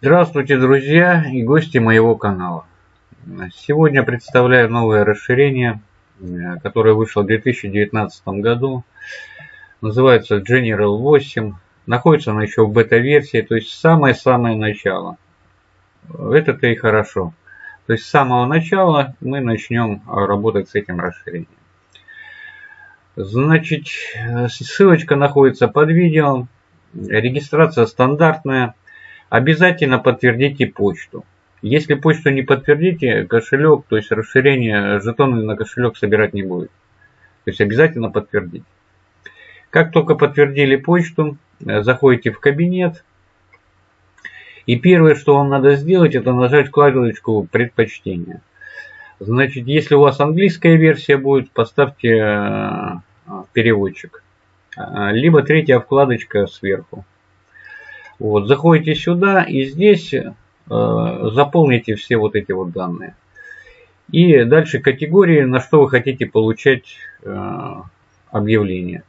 Здравствуйте, друзья и гости моего канала. Сегодня представляю новое расширение, которое вышло в 2019 году. Называется General 8. Находится оно еще в бета-версии, то есть самое-самое начало. Это-то и хорошо. То есть с самого начала мы начнем работать с этим расширением. Значит, ссылочка находится под видео. Регистрация стандартная. Обязательно подтвердите почту. Если почту не подтвердите, кошелек, то есть расширение жетоны на кошелек собирать не будет. То есть обязательно подтвердить. Как только подтвердили почту, заходите в кабинет. И первое, что вам надо сделать, это нажать вкладочку предпочтения. Значит, если у вас английская версия будет, поставьте э, переводчик. А, либо третья вкладочка сверху. Вот, заходите сюда и здесь э, заполните все вот эти вот данные. И дальше категории, на что вы хотите получать э, объявление.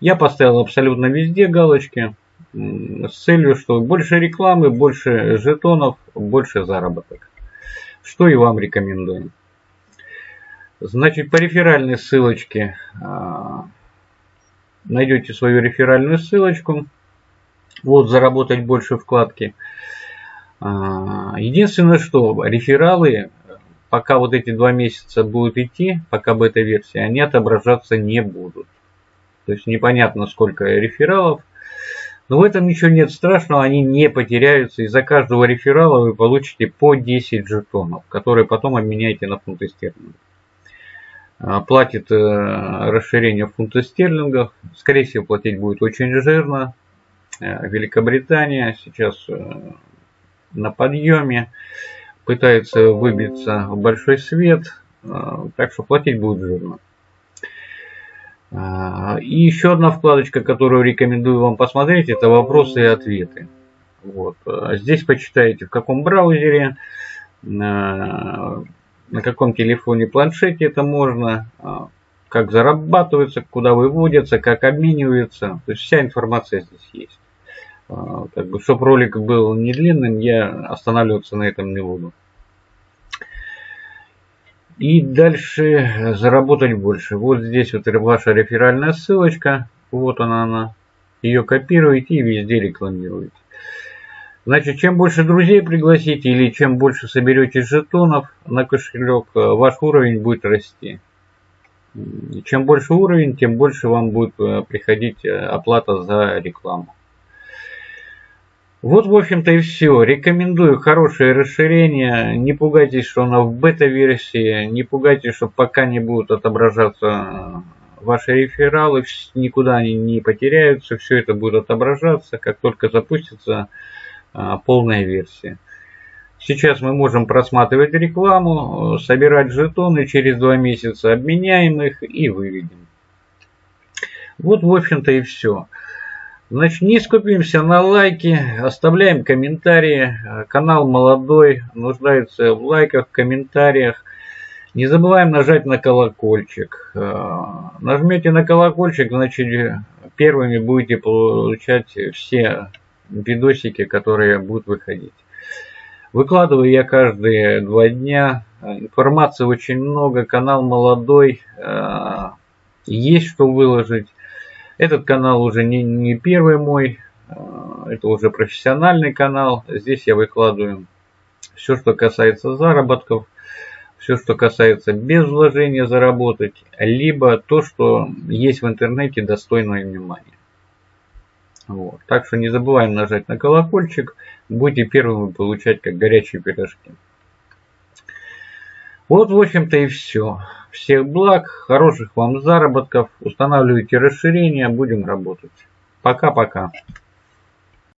Я поставил абсолютно везде галочки с целью, что больше рекламы, больше жетонов, больше заработок. Что и вам рекомендую. Значит, по реферальной ссылочке э, найдете свою реферальную ссылочку. Вот, заработать больше вкладки. А, единственное, что рефералы, пока вот эти два месяца будут идти, пока бета-версия, они отображаться не будут. То есть непонятно сколько рефералов. Но в этом ничего нет страшного, они не потеряются. И за каждого реферала вы получите по 10 жетонов, которые потом обменяете на фунты стерлингов. А, платит э, расширение фунта стерлингов. Скорее всего, платить будет очень жирно. Э, Великобритания сейчас э, на подъеме, пытается выбиться в большой свет, так что платить будет жирно. И еще одна вкладочка, которую рекомендую вам посмотреть, это вопросы и ответы. Вот. Здесь почитаете в каком браузере, на каком телефоне, планшете это можно, как зарабатывается, куда выводятся, как обмениваются. То есть вся информация здесь есть. А, как бы, чтобы ролик был не длинным, я останавливаться на этом не буду. И дальше заработать больше. Вот здесь вот ваша реферальная ссылочка. Вот она, она. Ее копируете и везде рекламируете. Значит, чем больше друзей пригласите или чем больше соберете жетонов на кошелек, э, ваш уровень будет расти. Чем больше уровень, тем больше вам будет э, приходить э, оплата за рекламу. Вот, в общем-то, и все. Рекомендую хорошее расширение. Не пугайтесь, что оно в бета-версии. Не пугайтесь, что пока не будут отображаться ваши рефералы. Никуда они не потеряются. Все это будет отображаться. Как только запустится а, полная версия. Сейчас мы можем просматривать рекламу, собирать жетоны, через два месяца обменяем их и выведем. Вот, в общем-то, и все. Значит, не скупимся на лайки, оставляем комментарии. Канал молодой, нуждается в лайках, комментариях. Не забываем нажать на колокольчик. А, нажмете на колокольчик, значит, первыми будете получать все видосики, которые будут выходить. Выкладываю я каждые два дня. Информации очень много, канал молодой, э, есть что выложить. Этот канал уже не, не первый мой, э, это уже профессиональный канал. Здесь я выкладываю все, что касается заработков, все, что касается без вложения заработать, либо то, что есть в интернете достойное внимания. Вот. Так что не забываем нажать на колокольчик. Будете первыми получать как горячие пирожки. Вот, в общем-то, и все. Всех благ, хороших вам заработков. Устанавливайте расширения, будем работать. Пока-пока.